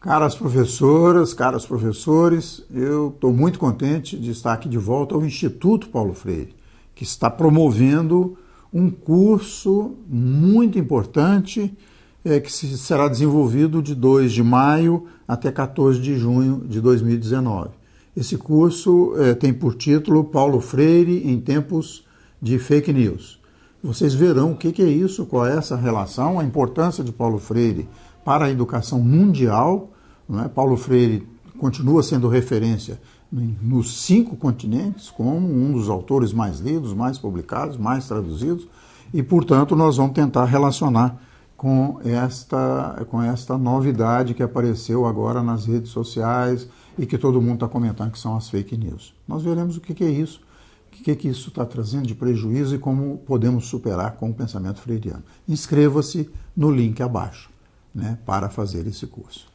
Caras professoras, caros professores, eu estou muito contente de estar aqui de volta ao Instituto Paulo Freire, que está promovendo um curso muito importante é, que será desenvolvido de 2 de maio até 14 de junho de 2019. Esse curso é, tem por título Paulo Freire em tempos de fake news. Vocês verão o que, é isso, qual é essa relação, a importância de Paulo Freire para a educação mundial. É? Paulo Freire continua sendo referência nos cinco continentes, como um dos autores mais lidos, mais publicados, mais traduzidos, e, portanto, nós vamos tentar relacionar com esta, com esta novidade que apareceu agora nas redes sociais e que todo mundo está comentando que são as fake news. Nós veremos o que é isso, o que, que isso está trazendo de prejuízo e como podemos superar com o pensamento freiriano. Inscreva-se no link abaixo né, para fazer esse curso.